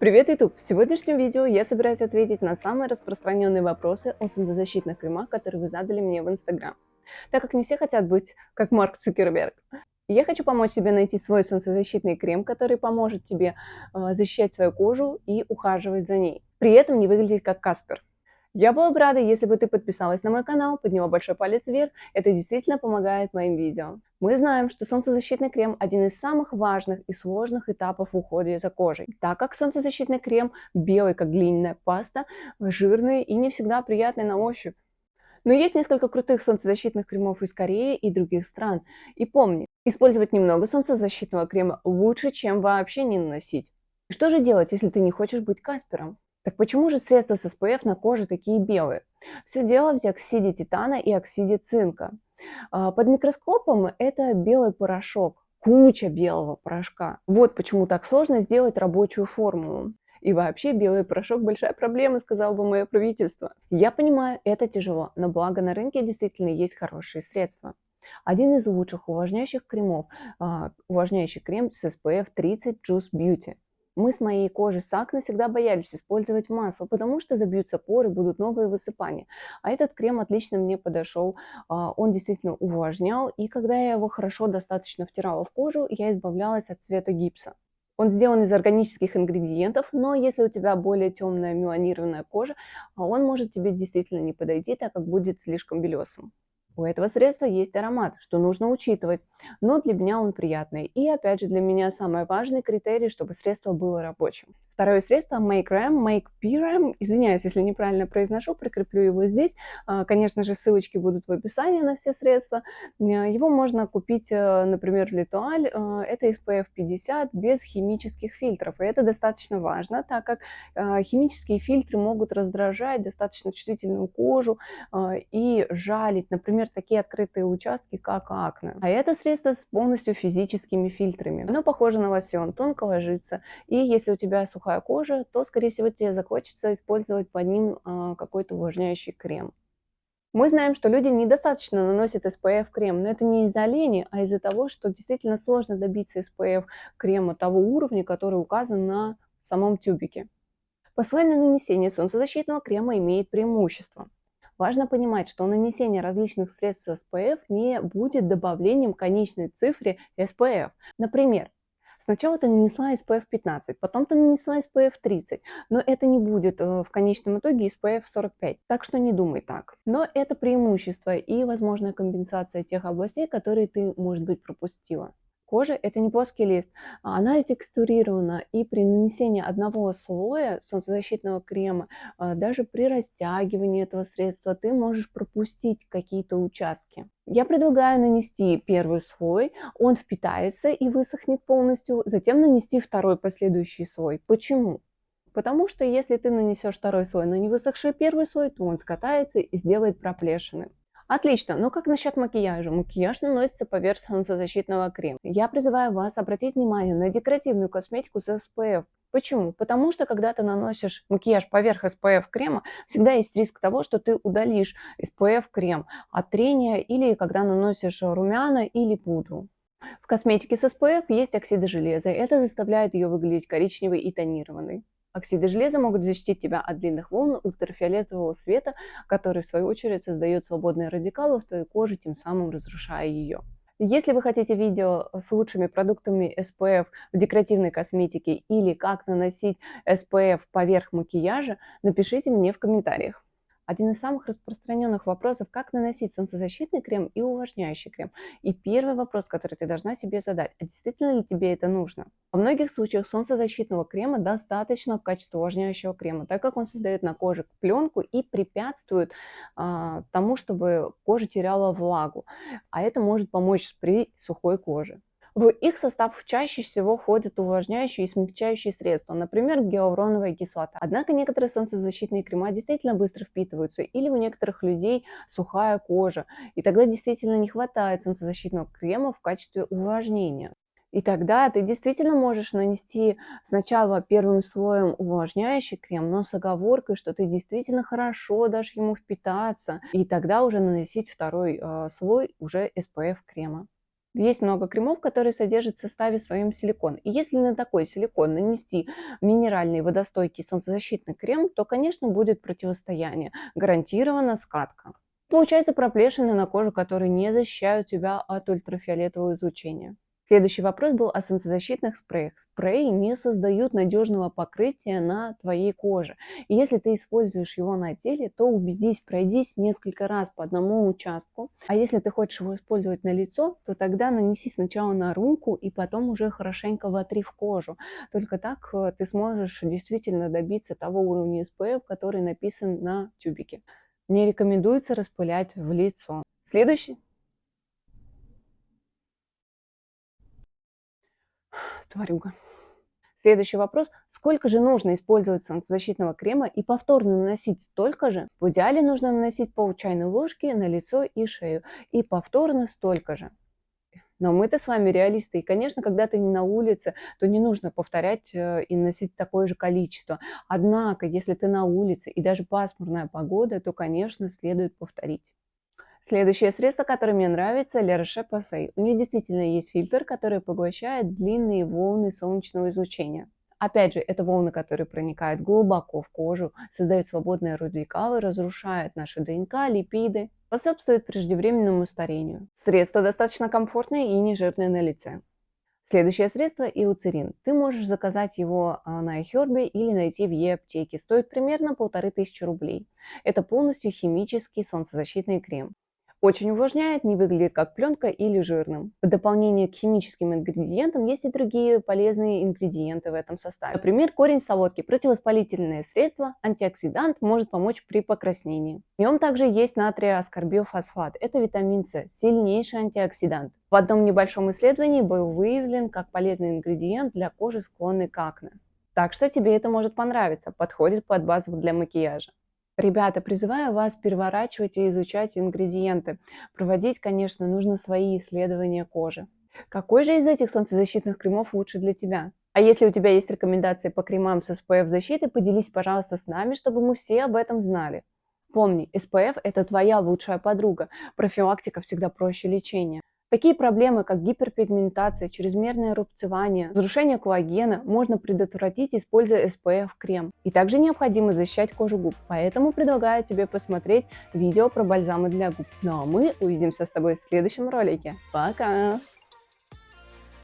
Привет, YouTube! В сегодняшнем видео я собираюсь ответить на самые распространенные вопросы о солнцезащитных кремах, которые вы задали мне в Instagram. Так как не все хотят быть как Марк Цукерберг. Я хочу помочь тебе найти свой солнцезащитный крем, который поможет тебе э, защищать свою кожу и ухаживать за ней. При этом не выглядеть как Каспер. Я была бы рада, если бы ты подписалась на мой канал, подняла большой палец вверх, это действительно помогает моим видео. Мы знаем, что солнцезащитный крем – один из самых важных и сложных этапов в уходе за кожей, так как солнцезащитный крем белый, как глиняная паста, жирный и не всегда приятный на ощупь. Но есть несколько крутых солнцезащитных кремов из Кореи и других стран. И помни, использовать немного солнцезащитного крема лучше, чем вообще не наносить. Что же делать, если ты не хочешь быть Каспером? Так почему же средства с SPF на коже такие белые? Все дело в диоксиде титана и оксиде цинка. А, под микроскопом это белый порошок, куча белого порошка. Вот почему так сложно сделать рабочую формулу. И вообще белый порошок большая проблема, сказал бы мое правительство. Я понимаю, это тяжело, но благо на рынке действительно есть хорошие средства. Один из лучших увлажняющих кремов, а, увлажняющий крем с SPF 30 Juice Beauty. Мы с моей кожей с акне всегда боялись использовать масло, потому что забьются поры, будут новые высыпания. А этот крем отлично мне подошел, а, он действительно увлажнял, и когда я его хорошо достаточно втирала в кожу, я избавлялась от цвета гипса. Он сделан из органических ингредиентов, но если у тебя более темная меланированная кожа, он может тебе действительно не подойти, так как будет слишком белесым. У этого средства есть аромат, что нужно учитывать, но для меня он приятный. И опять же для меня самый важный критерий, чтобы средство было рабочим. Второе средство Make Ram, Make PRAM, извиняюсь, если неправильно произношу, прикреплю его здесь. А, конечно же, ссылочки будут в описании на все средства. А, его можно купить, э, например, в Литуаль. А, это SPF 50 без химических фильтров. И это достаточно важно, так как химические фильтры могут раздражать достаточно чувствительную кожу и жалить, например, такие открытые участки, как акне. А это средство с полностью физическими фильтрами. Оно похоже на лосьон, тонко ложится. И если у тебя сухая кожа, то, скорее всего, тебе захочется использовать под ним а, какой-то увлажняющий крем. Мы знаем, что люди недостаточно наносят SPF крем, но это не из-за лени, а из-за того, что действительно сложно добиться SPF крема того уровня, который указан на самом тюбике. Послойное нанесение солнцезащитного крема имеет преимущество. Важно понимать, что нанесение различных средств SPF не будет добавлением конечной цифре SPF. Например, Сначала ты нанесла SPF 15, потом ты нанесла SPF 30, но это не будет э, в конечном итоге SPF 45, так что не думай так. Но это преимущество и возможная компенсация тех областей, которые ты, может быть, пропустила. Кожа – это не плоский лист, а она текстурирована, и при нанесении одного слоя солнцезащитного крема, а, даже при растягивании этого средства, ты можешь пропустить какие-то участки. Я предлагаю нанести первый слой, он впитается и высохнет полностью, затем нанести второй последующий слой. Почему? Потому что если ты нанесешь второй слой, но не высохший первый слой, то он скатается и сделает проплешины. Отлично, но как насчет макияжа? Макияж наносится поверх солнцезащитного крема. Я призываю вас обратить внимание на декоративную косметику с SPF. Почему? Потому что когда ты наносишь макияж поверх SPF крема, всегда есть риск того, что ты удалишь SPF крем от трения или когда наносишь румяна или пудру. В косметике с SPF есть оксиды железа, это заставляет ее выглядеть коричневой и тонированной. Оксиды железа могут защитить тебя от длинных волн ультрафиолетового света, который в свою очередь создает свободные радикалы в твоей коже, тем самым разрушая ее. Если вы хотите видео с лучшими продуктами SPF в декоративной косметике или как наносить SPF поверх макияжа, напишите мне в комментариях. Один из самых распространенных вопросов, как наносить солнцезащитный крем и увлажняющий крем. И первый вопрос, который ты должна себе задать, а действительно ли тебе это нужно? Во многих случаях солнцезащитного крема достаточно в качестве увлажняющего крема, так как он создает на коже пленку и препятствует а, тому, чтобы кожа теряла влагу. А это может помочь при сухой коже. В их состав чаще всего входят увлажняющие и смягчающие средства, например, гиалуроновая кислота. Однако некоторые солнцезащитные крема действительно быстро впитываются, или у некоторых людей сухая кожа, и тогда действительно не хватает солнцезащитного крема в качестве увлажнения. И тогда ты действительно можешь нанести сначала первым слоем увлажняющий крем, но с оговоркой, что ты действительно хорошо дашь ему впитаться, и тогда уже наносить второй э, слой уже SPF крема. Есть много кремов, которые содержат в составе своем силикон. И если на такой силикон нанести минеральный водостойкий солнцезащитный крем, то, конечно, будет противостояние. Гарантированно скатка. Получается проплешины на коже, которые не защищают тебя от ультрафиолетового излучения. Следующий вопрос был о солнцезащитных спреях. Спреи не создают надежного покрытия на твоей коже. И если ты используешь его на теле, то убедись, пройдись несколько раз по одному участку. А если ты хочешь его использовать на лицо, то тогда нанеси сначала на руку и потом уже хорошенько вотри в кожу. Только так э, ты сможешь действительно добиться того уровня SPF, который написан на тюбике. Не рекомендуется распылять в лицо. Следующий тварюга. Следующий вопрос. Сколько же нужно использовать солнцезащитного крема и повторно наносить столько же? В идеале нужно наносить пол чайной ложки на лицо и шею. И повторно столько же. Но мы-то с вами реалисты. И, конечно, когда ты не на улице, то не нужно повторять э, и носить такое же количество. Однако, если ты на улице и даже пасмурная погода, то, конечно, следует повторить. Следующее средство, которое мне нравится, La Roche-Posay. У них действительно есть фильтр, который поглощает длинные волны солнечного излучения. Опять же, это волны, которые проникают глубоко в кожу, создают свободные радикалы, разрушают наши ДНК, липиды, способствуют преждевременному старению. Средство достаточно комфортное и не жирное на лице. Следующее средство – иуцерин. Ты можешь заказать его а, на iHerb или найти в e-аптеке. Стоит примерно полторы тысячи рублей. Это полностью химический солнцезащитный крем. Очень увлажняет, не выглядит как пленка или жирным. В дополнение к химическим ингредиентам есть и другие полезные ингредиенты в этом составе. Например, корень солодки, противовоспалительное средство, антиоксидант, может помочь при покраснении. В нем также есть натрий-аскорбилфосфат. Это витамин С, сильнейший антиоксидант. В одном небольшом исследовании был выявлен как полезный ингредиент для кожи, склонной к акне. Так что тебе это может понравиться, подходит под базу для макияжа. Ребята, призываю вас переворачивать и изучать ингредиенты. Проводить, конечно, нужно свои исследования кожи. Какой же из этих солнцезащитных кремов лучше для тебя? А если у тебя есть рекомендации по кремам с SPF защитой, поделись, пожалуйста, с нами, чтобы мы все об этом знали. Помни, SPF – это твоя лучшая подруга. Профилактика всегда проще лечения. Такие проблемы, как гиперпигментация, чрезмерное рубцевание, разрушение коллагена можно предотвратить, используя SPF-крем. И также необходимо защищать кожу губ, поэтому предлагаю тебе посмотреть видео про бальзамы для губ. Ну а мы увидимся с тобой в следующем ролике. Пока!